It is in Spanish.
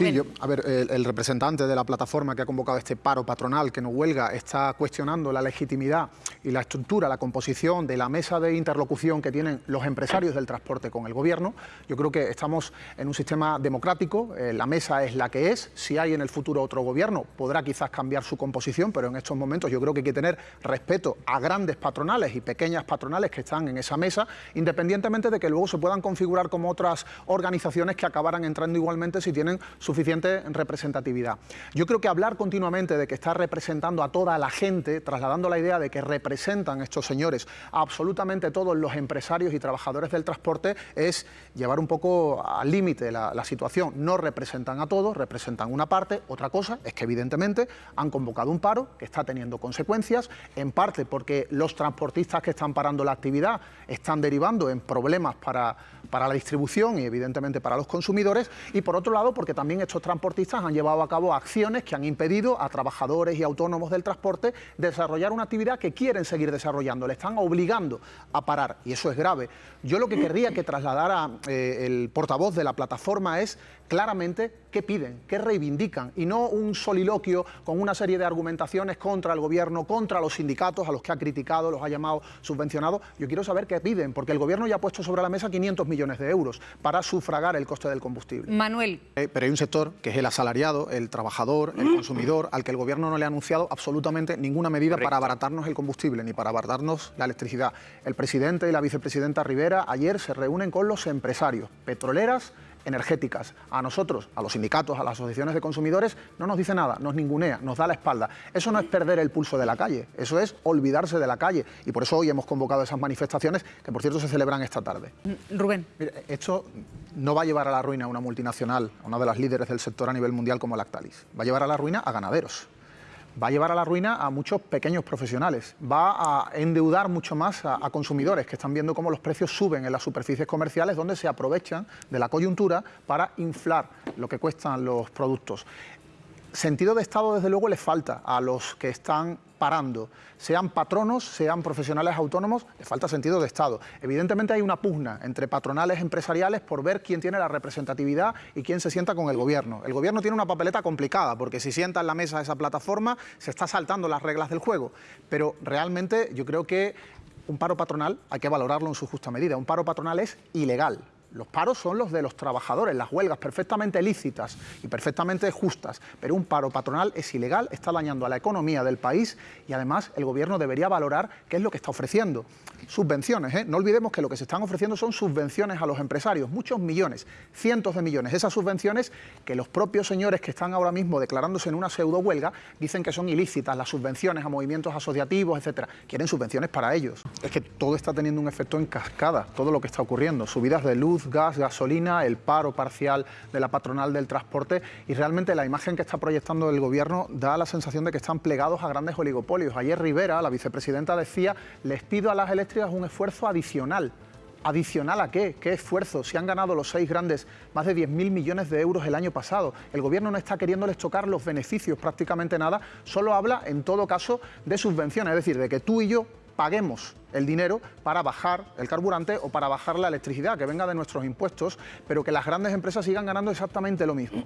Sí, yo, a ver, el, el, representante de la plataforma que ha convocado este paro patronal que no huelga está cuestionando la legitimidad y la estructura, la composición de la mesa de interlocución que tienen los empresarios del transporte con el gobierno. Yo creo que estamos en un sistema democrático, eh, la mesa es la que es, si hay en el futuro otro gobierno podrá quizás cambiar su composición, pero en estos momentos yo creo que hay que tener respeto a grandes patronales y pequeñas patronales que están en esa mesa, independientemente de que luego se puedan configurar como otras organizaciones que acabaran entrando igualmente si tienen suficiente representatividad. Yo creo que hablar continuamente de que está representando a toda la gente, trasladando la idea de que representan estos señores a absolutamente todos los empresarios y trabajadores del transporte, es llevar un poco al límite la, la situación. No representan a todos, representan una parte. Otra cosa es que evidentemente han convocado un paro que está teniendo consecuencias, en parte porque los transportistas que están parando la actividad están derivando en problemas para, para la distribución y evidentemente para los consumidores, y por otro lado porque también estos transportistas han llevado a cabo acciones que han impedido a trabajadores y autónomos del transporte desarrollar una actividad que quieren seguir desarrollando, le están obligando a parar y eso es grave. Yo lo que querría que trasladara eh, el portavoz de la plataforma es claramente qué piden, qué reivindican y no un soliloquio con una serie de argumentaciones contra el gobierno, contra los sindicatos a los que ha criticado, los ha llamado subvencionados. Yo quiero saber qué piden, porque el gobierno ya ha puesto sobre la mesa 500 millones de euros para sufragar el coste del combustible. Manuel. Eh, pero hay un sector que es el asalariado, el trabajador, el consumidor, al que el gobierno no le ha anunciado absolutamente ninguna medida Correcto. para abaratarnos el combustible ni para abaratarnos la electricidad. El presidente y la vicepresidenta Rivera ayer se reúnen con los empresarios, petroleras, energéticas. A nosotros, a los sindicatos, a las asociaciones de consumidores, no nos dice nada, nos ningunea, nos da la espalda. Eso no es perder el pulso de la calle, eso es olvidarse de la calle. Y por eso hoy hemos convocado esas manifestaciones, que por cierto se celebran esta tarde. Mm, Rubén. Esto no va a llevar a la ruina a una multinacional, a una de las líderes del sector a nivel mundial como Lactalis. Va a llevar a la ruina a ganaderos va a llevar a la ruina a muchos pequeños profesionales, va a endeudar mucho más a, consumidores que están viendo cómo los precios suben en las superficies comerciales donde se aprovechan de la coyuntura para inflar lo que cuestan los productos. Sentido de Estado, desde luego, les falta a los que están parando, sean patronos, sean profesionales autónomos, les falta sentido de Estado. Evidentemente hay una pugna entre patronales empresariales por ver quién tiene la representatividad y quién se sienta con el gobierno. El gobierno tiene una papeleta complicada, porque si sienta en la mesa esa plataforma, se está saltando las reglas del juego. Pero realmente yo creo que un paro patronal hay que valorarlo en su justa medida. Un paro patronal es ilegal. Los paros son los de los trabajadores, las huelgas perfectamente lícitas y perfectamente justas, pero un paro patronal es ilegal, está dañando a la economía del país y además el gobierno debería valorar qué es lo que está ofreciendo. Subvenciones, ¿eh? no olvidemos que lo que se están ofreciendo son subvenciones a los empresarios, muchos millones, cientos de millones. Esas subvenciones que los propios señores que están ahora mismo declarándose en una pseudo huelga dicen que son ilícitas, las subvenciones a movimientos asociativos, etcétera. Quieren subvenciones para ellos. Es que todo está teniendo un efecto en cascada, todo lo que está ocurriendo, subidas de gas, gasolina, el paro parcial de la patronal del transporte y realmente la imagen que está proyectando el gobierno da la sensación de que están plegados a grandes oligopolios. Ayer Rivera, la vicepresidenta, decía, les pido a las eléctricas un esfuerzo adicional. ¿Adicional a qué? ¿Qué esfuerzo? Si han ganado los seis grandes más de 10.000 millones de euros el año pasado. El gobierno no está queriéndoles tocar los beneficios prácticamente nada, solo habla en todo caso de subvenciones, es decir, de que tú y yo paguemos el dinero para bajar el carburante o para bajar la electricidad, que venga de nuestros impuestos, pero que las grandes empresas sigan ganando exactamente lo mismo.